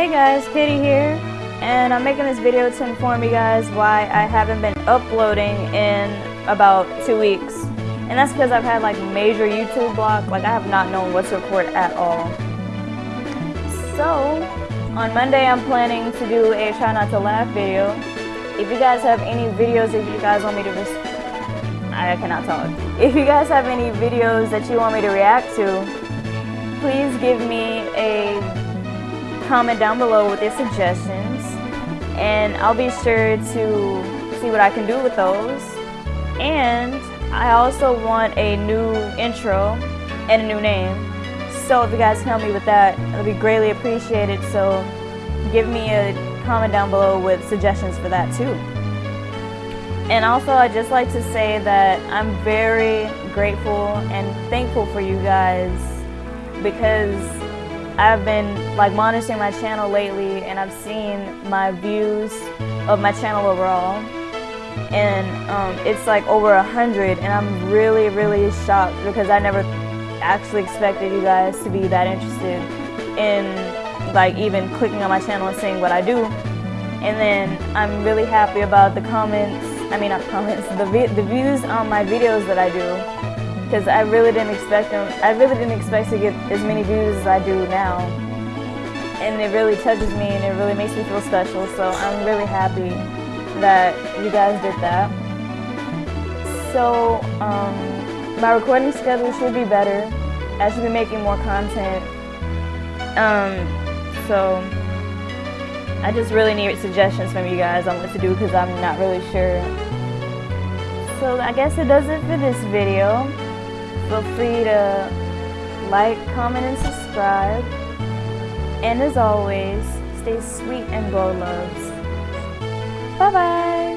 Hey guys, Katie here, and I'm making this video to inform you guys why I haven't been uploading in about two weeks. And that's because I've had like major YouTube block, like I have not known what to record at all. So, on Monday I'm planning to do a try not to laugh video. If you guys have any videos that you guys want me to I cannot talk. If you guys have any videos that you want me to react to, please give me a comment down below with your suggestions and I'll be sure to see what I can do with those. And I also want a new intro and a new name. So if you guys can help me with that, it'll be greatly appreciated. So give me a comment down below with suggestions for that too. And also, I'd just like to say that I'm very grateful and thankful for you guys because I've been like monitoring my channel lately and I've seen my views of my channel overall and um, it's like over a hundred and I'm really really shocked because I never actually expected you guys to be that interested in like even clicking on my channel and seeing what I do and then I'm really happy about the comments I mean not comments, the, the views on my videos that I do. Because I really didn't expect them, I really didn't expect to get as many views as I do now. And it really touches me and it really makes me feel special. So I'm really happy that you guys did that. So um, my recording schedule should be better. I should be making more content. Um, so I just really need suggestions from you guys on what to do because I'm not really sure. So I guess it does it for this video. Feel free to like, comment, and subscribe. And as always, stay sweet and blow loves. Bye-bye.